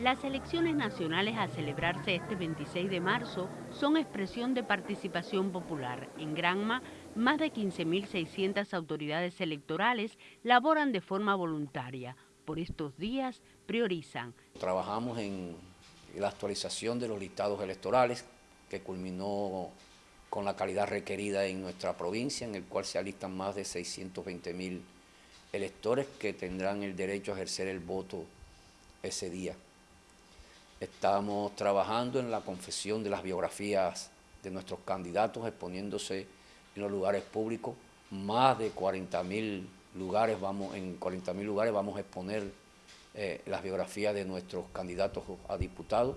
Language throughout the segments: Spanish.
Las elecciones nacionales a celebrarse este 26 de marzo son expresión de participación popular. En Granma, más de 15.600 autoridades electorales laboran de forma voluntaria. Por estos días priorizan. Trabajamos en la actualización de los listados electorales que culminó con la calidad requerida en nuestra provincia, en el cual se alistan más de 620.000 electores que tendrán el derecho a ejercer el voto ese día. Estamos trabajando en la confesión de las biografías de nuestros candidatos, exponiéndose en los lugares públicos. Más de 40.000 lugares vamos, en 40.000 lugares vamos a exponer eh, las biografías de nuestros candidatos a diputados,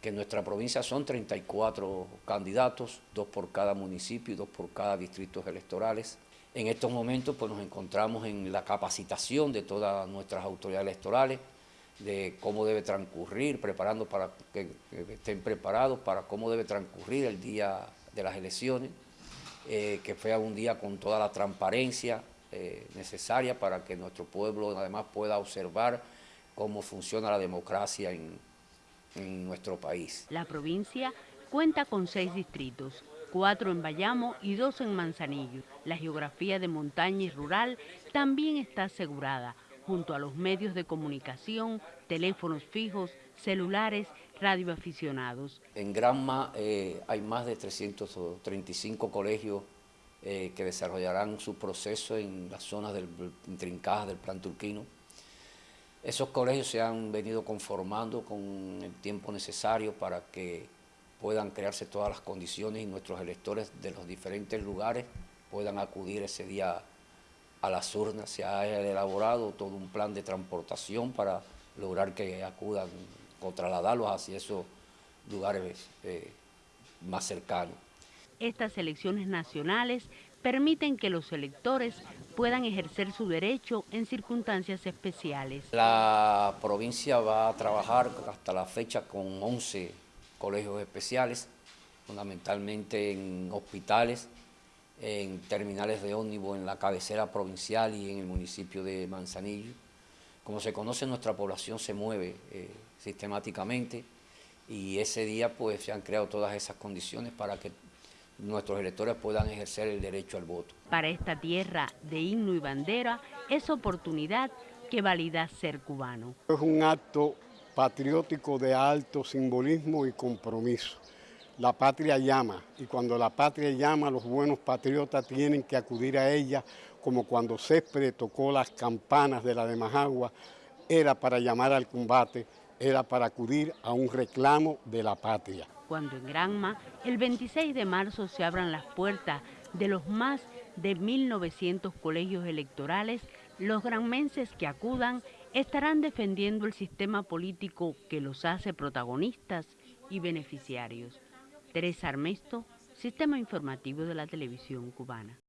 que en nuestra provincia son 34 candidatos, dos por cada municipio y dos por cada distrito electorales. En estos momentos pues, nos encontramos en la capacitación de todas nuestras autoridades electorales, de cómo debe transcurrir, preparando para que, estén preparados para cómo debe transcurrir el día de las elecciones, eh, que sea un día con toda la transparencia eh, necesaria para que nuestro pueblo además pueda observar cómo funciona la democracia en, en nuestro país. La provincia cuenta con seis distritos, cuatro en Bayamo y dos en Manzanillo. La geografía de montaña y rural también está asegurada, junto a los medios de comunicación, teléfonos fijos, celulares, radioaficionados. En Granma eh, hay más de 335 colegios eh, que desarrollarán su proceso en las zonas del, intrincadas del plan turquino. Esos colegios se han venido conformando con el tiempo necesario para que puedan crearse todas las condiciones y nuestros electores de los diferentes lugares puedan acudir ese día a las urnas, se ha elaborado todo un plan de transportación para lograr que acudan o trasladarlos hacia esos lugares eh, más cercanos. Estas elecciones nacionales permiten que los electores puedan ejercer su derecho en circunstancias especiales. La provincia va a trabajar hasta la fecha con 11 colegios especiales, fundamentalmente en hospitales, en terminales de ómnibus en la cabecera provincial y en el municipio de Manzanillo. Como se conoce, nuestra población se mueve eh, sistemáticamente y ese día pues se han creado todas esas condiciones para que nuestros electores puedan ejercer el derecho al voto. Para esta tierra de himno y bandera es oportunidad que valida ser cubano. Es un acto patriótico de alto simbolismo y compromiso. La patria llama y cuando la patria llama los buenos patriotas tienen que acudir a ella como cuando Césped tocó las campanas de la de Majagua, era para llamar al combate, era para acudir a un reclamo de la patria. Cuando en Granma, el 26 de marzo se abran las puertas de los más de 1.900 colegios electorales, los granmenses que acudan estarán defendiendo el sistema político que los hace protagonistas y beneficiarios. Teresa Armesto, Sistema Informativo de la Televisión Cubana.